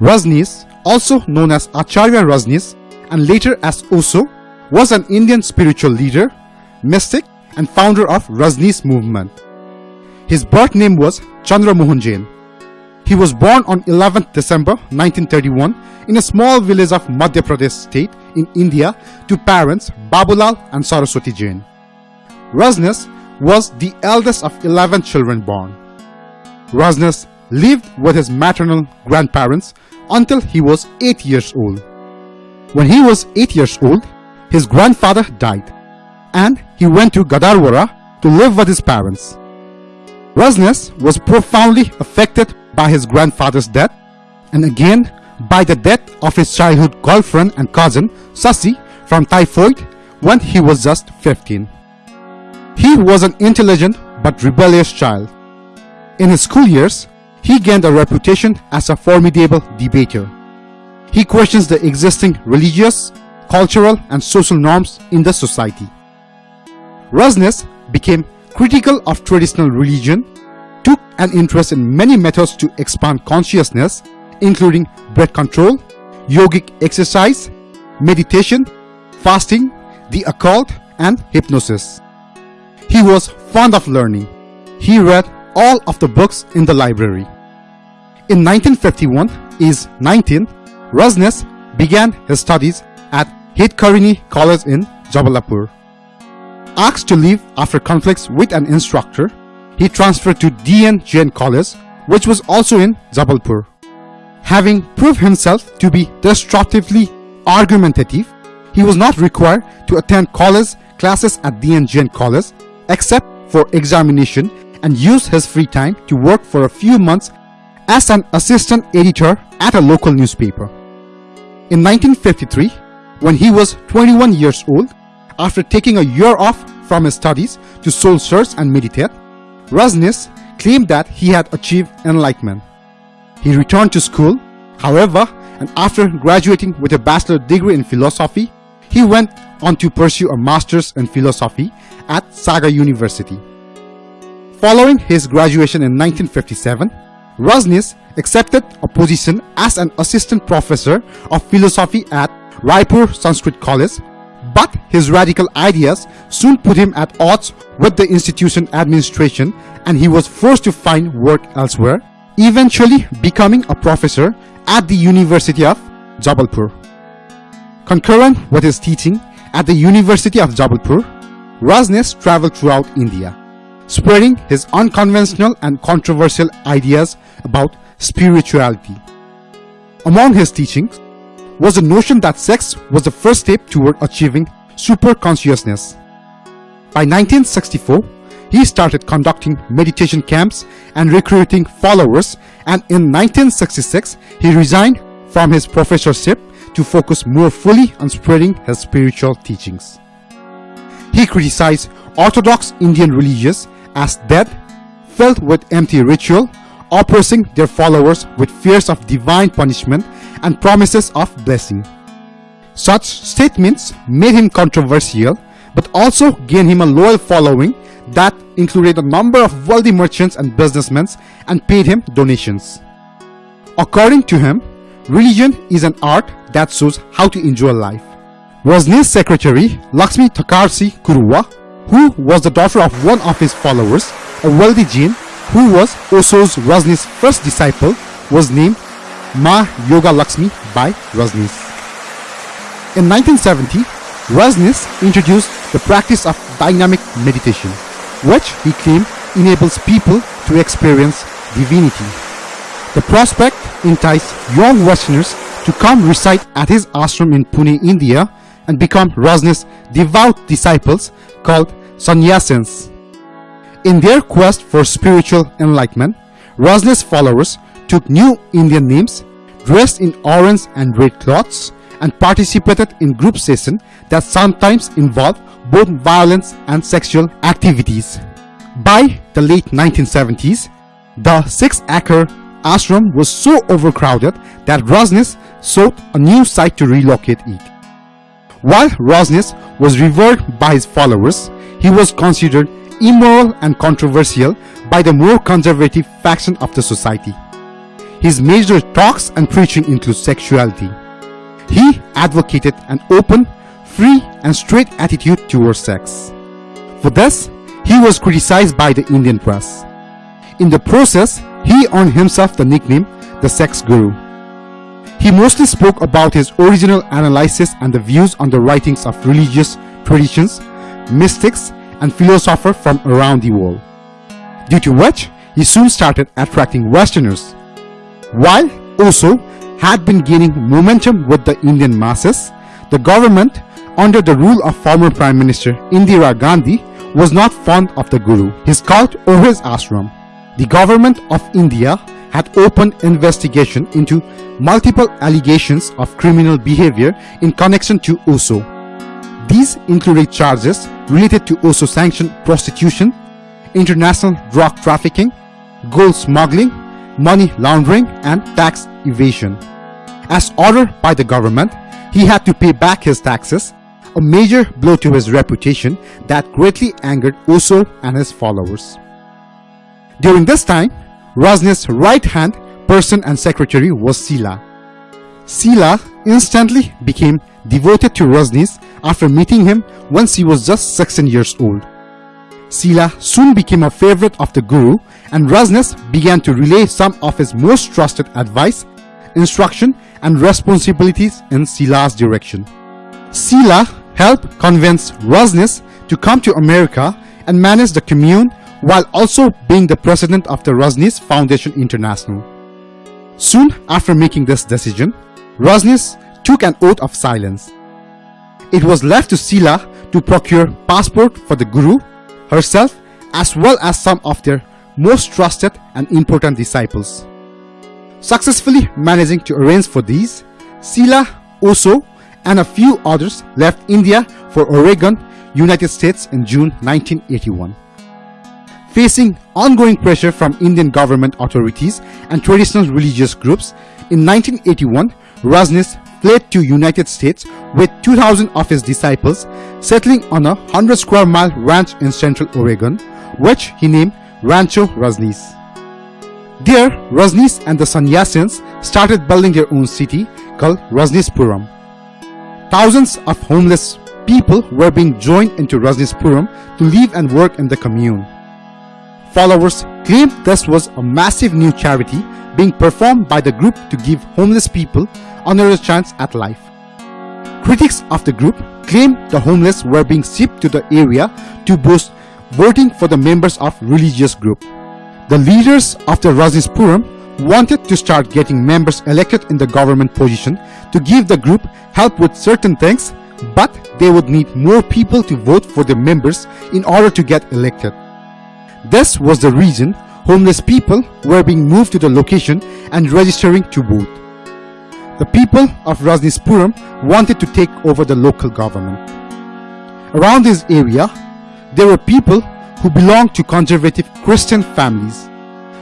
Rajneesh, also known as Acharya Rajneesh and later as Osho, was an Indian spiritual leader, mystic and founder of Rajneesh movement. His birth name was Chandra Mohan Jain. He was born on 11th December 1931 in a small village of Madhya Pradesh state in India to parents Babulal and Saraswati Jain. Rajneesh was the eldest of 11 children born. Rajneesh lived with his maternal grandparents until he was 8 years old. When he was 8 years old, his grandfather died and he went to Gadarwara to live with his parents. Rajneesh was profoundly affected by his grandfather's death and again by the death of his childhood girlfriend and cousin Shashi from typhoid when he was just 15. He was an intelligent but rebellious child. In his school years, he gained a reputation as a formidable debater. He questions the existing religious, cultural and social norms in the society. Rajneesh became critical of traditional religion, took an interest in many methods to expand consciousness, including breath control, yogic exercise, meditation, fasting, the occult, and hypnosis. He was fond of learning. He read all of the books in the library. In 1951, is 19, Rajneesh began his studies at Hitkarini College in Jabalpur. Asked to leave after conflicts with an instructor, he transferred to DN College, which was also in Jabalpur. Having proved himself to be destructively argumentative, he was not required to attend college classes at DN College except for examination and used his free time to work for a few months as an assistant editor at a local newspaper. In 1953, when he was 21 years old, after taking a year off from his studies to soul search and meditate, Rajneesh claimed that he had achieved enlightenment. He returned to school, however, and after graduating with a bachelor degree in philosophy, he went on to pursue a master's in philosophy at Sagar University. Following his graduation in 1957, Rajneesh accepted a position as an assistant professor of philosophy at Raipur Sanskrit College, but his radical ideas soon put him at odds with the institution administration and he was forced to find work elsewhere, eventually becoming a professor at the University of Jabalpur. Concurrent with his teaching at the University of Jabalpur, Rajneesh traveled throughout India, spreading his unconventional and controversial ideas about spirituality. Among his teachings was the notion that sex was the first step toward achieving superconsciousness. By 1964, he started conducting meditation camps and recruiting followers and in 1966 he resigned from his professorship to focus more fully on spreading his spiritual teachings. He criticized orthodox Indian religions as dead, filled with empty ritual, oppressing their followers with fears of divine punishment and promises of blessing. Such statements made him controversial but also gained him a loyal following that included a number of wealthy merchants and businessmen and paid him donations. According to him, religion is an art that shows how to enjoy life. Rajneesh's secretary, Lakshmi Thakarsi Kuruwa, who was the daughter of one of his followers, a wealthy Jain who was Osho's Rajneesh's first disciple, was named Ma Yoga Lakshmi by Rajneesh. In 1970, Rajneesh introduced the practice of dynamic meditation, which he claimed enables people to experience divinity. The prospect enticed young Westerners to come reside at his ashram in Pune, India and become Rajneesh's devout disciples called sannyasins. In their quest for spiritual enlightenment, Rajneesh's followers took new Indian names, dressed in orange and red cloths, and participated in group sessions that sometimes involved both violence and sexual activities. By the late 1970s, the six-acre ashram was so overcrowded that Rajneesh sought a new site to relocate it. While Rajneesh was revered by his followers, he was considered immoral and controversial by the more conservative faction of the society. his major talks and preaching include sexuality. He advocated an open, free and straight attitude towards sex. For this, he was criticized by the Indian press. In the process, he earned himself the nickname the sex guru. He mostly spoke about his original analysis and the views on the writings of religious traditions, mystics and philosophers from around the world, due to which he soon started attracting Westerners. While Osho had been gaining momentum with the Indian masses, the government, under the rule of former Prime Minister Indira Gandhi, was not fond of the Guru, his cult or his ashram. The government of India had opened investigation into multiple allegations of criminal behavior in connection to Osho. These included charges related to Osho-sanctioned prostitution, international drug trafficking, gold smuggling, money laundering and tax evasion. As ordered by the government, he had to pay back his taxes, a major blow to his reputation that greatly angered Osho and his followers. During this time, Rajneesh's right-hand person and secretary was Sheela. Sheela instantly became devoted to Rajneesh after meeting him when she was just 16 years old. Sheela soon became a favorite of the Guru and Rajneesh began to relay some of his most trusted advice, instruction and responsibilities in Sheela's direction. Sheela helped convince Rajneesh to come to America and manage the commune while also being the president of the Rajneesh Foundation International. Soon after making this decision, Rajneesh took an oath of silence. It was left to Sheela to procure passport for the Guru, herself as well as some of their most trusted and important disciples. Successfully managing to arrange for these, Sheela, Osho and a few others left India for Oregon, United States in June 1981. Facing ongoing pressure from Indian government authorities and traditional religious groups, in 1981, Rajneesh fled to United States with 2,000 of his disciples, settling on a 100 square mile ranch in central Oregon, which he named Rancho Rajneesh. There, Rajneesh and the Sannyasins started building their own city called Rajneeshpuram. Thousands of homeless people were being joined into Rajneeshpuram to live and work in the commune. Followers claimed this was a massive new charity being performed by the group to give homeless people another chance at life. Critics of the group claimed the homeless were being shipped to the area to boost voting for the members of religious group. The leaders of the Rajneeshpuram wanted to start getting members elected in the government position to give the group help with certain things, but they would need more people to vote for the members in order to get elected. This was the reason homeless people were being moved to the location and registering to vote. The people of Rajneeshpuram wanted to take over the local government. Around this area, there were people who belonged to conservative Christian families.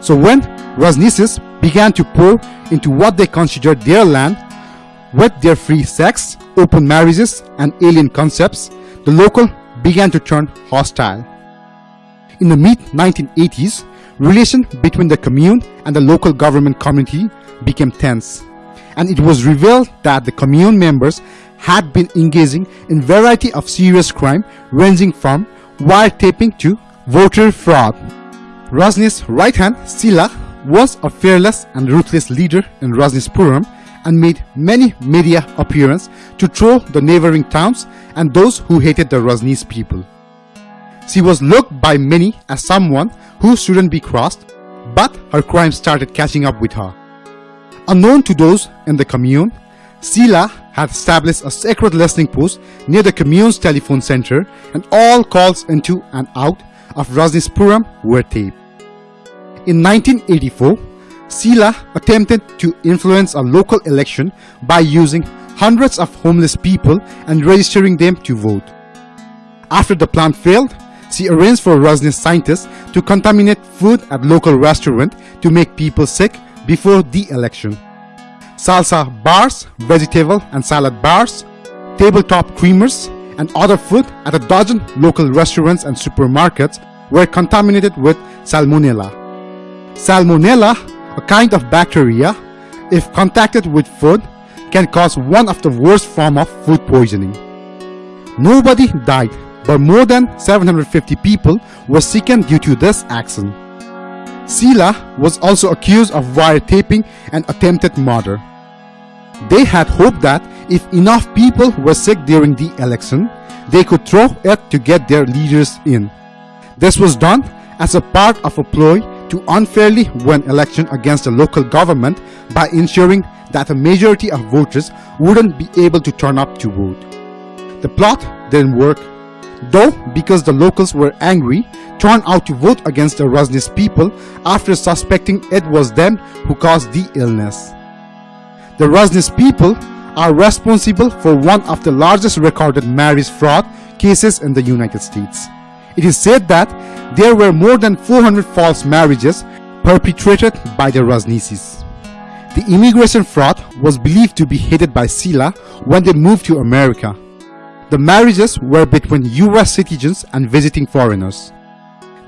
So when Rajneeshis began to pour into what they considered their land with their free sex, open marriages and alien concepts, the local began to turn hostile. In the mid-1980s, relation between the commune and the local government community became tense, and it was revealed that the commune members had been engaging in variety of serious crime ranging from wiretapping to voter fraud. Rajneesh's right hand, Sheela, was a fearless and ruthless leader in Rajneeshpuram and made many media appearances to troll the neighboring towns and those who hated the Rajneesh people. She was looked by many as someone who shouldn't be crossed, but her crime started catching up with her. Unknown to those in the commune, Sheela had established a sacred listening post near the commune's telephone center and all calls into and out of Rajneeshpuram were taped. In 1984, Sheela attempted to influence a local election by using hundreds of homeless people and registering them to vote. After the plan failed, she arranged for Rajneesh scientists to contaminate food at local restaurant to make people sick before the election. Salsa bars, vegetable and salad bars, tabletop creamers, and other food at a dozen local restaurants and supermarkets were contaminated with salmonella. Salmonella a kind of bacteria, if contacted with food, can cause one of the worst form of food poisoning. Nobody died, but more than 750 people were sickened due to this accident. Sheela was also accused of wiretapping and attempted murder. They had hoped that if enough people were sick during the election, they could throw it to get their leaders in. This was done as a part of a ploy to unfairly win election against the local government by ensuring that a majority of voters wouldn't be able to turn up to vote. The plot didn't work, though because the locals were angry, turned out to vote against the Rajneesh people after suspecting it was them who caused the illness. The Rajneesh people are responsible for one of the largest recorded marriage fraud cases in the United States. It is said that there were more than 400 false marriages perpetrated by the Rajneeshis. The immigration fraud was believed to be headed by Sheela when they moved to America. The marriages were between US citizens and visiting foreigners.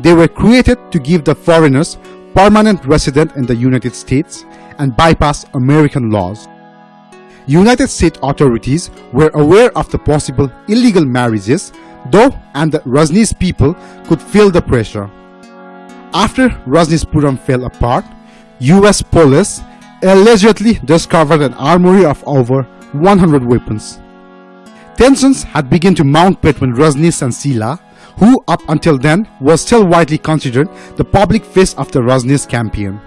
They were created to give the foreigners permanent resident in the United States and bypass American laws. United States authorities were aware of the possible illegal marriages though and the Rajneesh people could feel the pressure. After Rajneeshpuram fell apart, US police allegedly discovered an armory of over 100 weapons. Tensions had begun to mount between Rajneesh and Sheela, who up until then was still widely considered the public face of the Rajneesh campaign.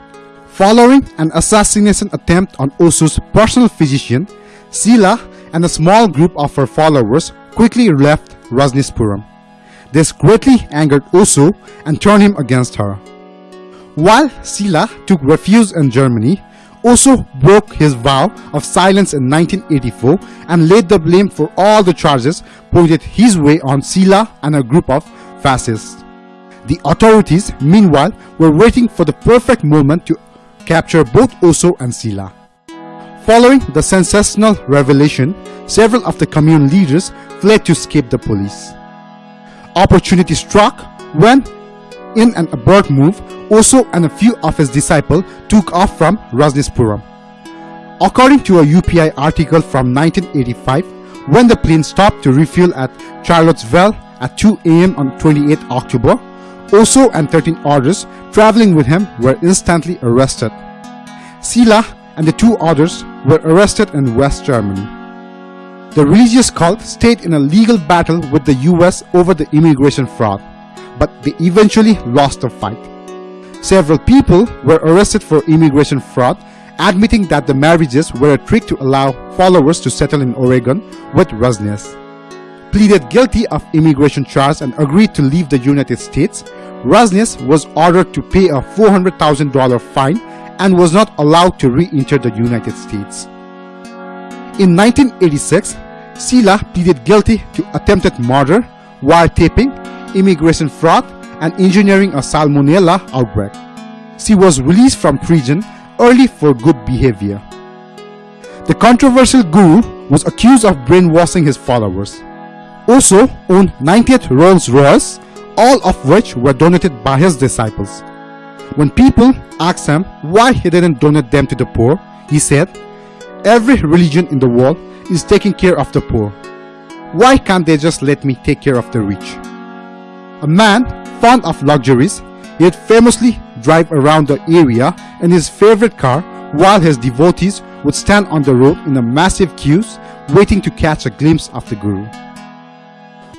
Following an assassination attempt on Osho's personal physician, Sheela and a small group of her followers quickly left Rajneeshpuram. This greatly angered Osho and turned him against her. While Sheela took refuge in Germany, Osho broke his vow of silence in 1984 and laid the blame for all the charges pointed his way on Sheela and a group of fascists. The authorities, meanwhile, were waiting for the perfect moment to capture both Osho and Sheela. Following the sensational revelation, several of the commune leaders fled to escape the police. Opportunity struck when, in an abrupt move, Osho and a few of his disciples took off from Rajneeshpuram. According to a UPI article from 1985, when the plane stopped to refuel at Charlottesville at 2 am on 28 October, Osho and 13 others traveling with him were instantly arrested. Sheela and the two others were arrested in West Germany. The religious cult stayed in a legal battle with the US over the immigration fraud, but they eventually lost the fight. Several people were arrested for immigration fraud, admitting that the marriages were a trick to allow followers to settle in Oregon with Rajneesh. Pleaded guilty of immigration charge and agreed to leave the United States, Rajneesh was ordered to pay a $400,000 fine and was not allowed to re-enter the United States. In 1986, Sheela pleaded guilty to attempted murder, wiretapping, immigration fraud, and engineering a salmonella outbreak. She was released from prison early for good behavior. The controversial guru was accused of brainwashing his followers. Also owned 98 Rolls Royce, all of which were donated by his disciples. When people asked him why he didn't donate them to the poor, he said, Every religion in the world is taking care of the poor. Why can't they just let me take care of the rich? A man fond of luxuries, he'd famously drive around the area in his favorite car while his devotees would stand on the road in a massive queues waiting to catch a glimpse of the guru.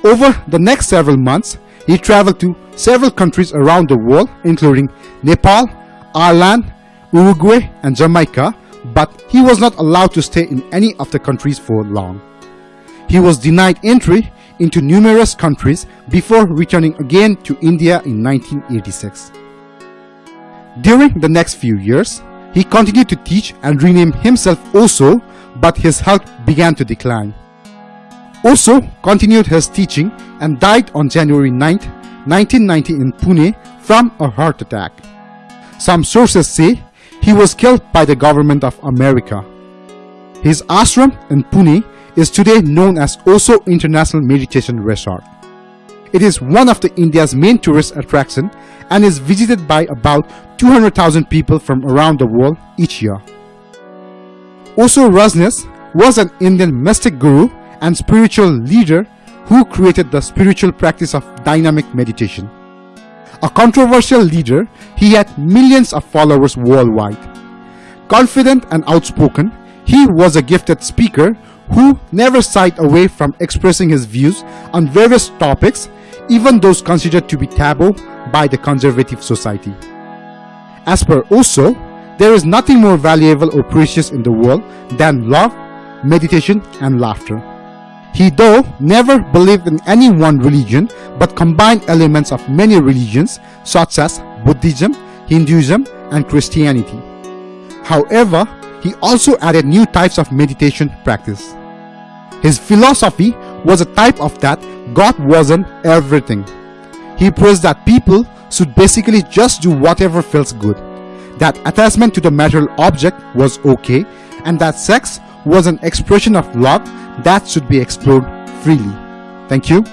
Over the next several months, he traveled to several countries around the world including Nepal, Ireland, Uruguay and Jamaica but he was not allowed to stay in any of the countries for long. He was denied entry into numerous countries before returning again to India in 1986. During the next few years, he continued to teach and rename himself Osho, but his health began to decline. Osho continued his teaching and died on January 9, 1990 in Pune from a heart attack. Some sources say he was killed by the government of America. His ashram in Pune is today known as Osho International Meditation Resort. It is one of the India's main tourist attraction and is visited by about 200,000 people from around the world each year. Osho Rajneesh was an Indian mystic guru and spiritual leader who created the spiritual practice of dynamic meditation. A controversial leader, he had millions of followers worldwide. Confident and outspoken, he was a gifted speaker who never shied away from expressing his views on various topics, even those considered to be taboo by the conservative society. As per Osho, there is nothing more valuable or precious in the world than love, meditation, and laughter. He though never believed in any one religion but combined elements of many religions such as Buddhism, Hinduism, and Christianity. However, he also added new types of meditation practice. His philosophy was a type of that God wasn't everything. He praised that people should basically just do whatever feels good, that attachment to the material object was okay, and that sex was an expression of love that should be explored freely. Thank you.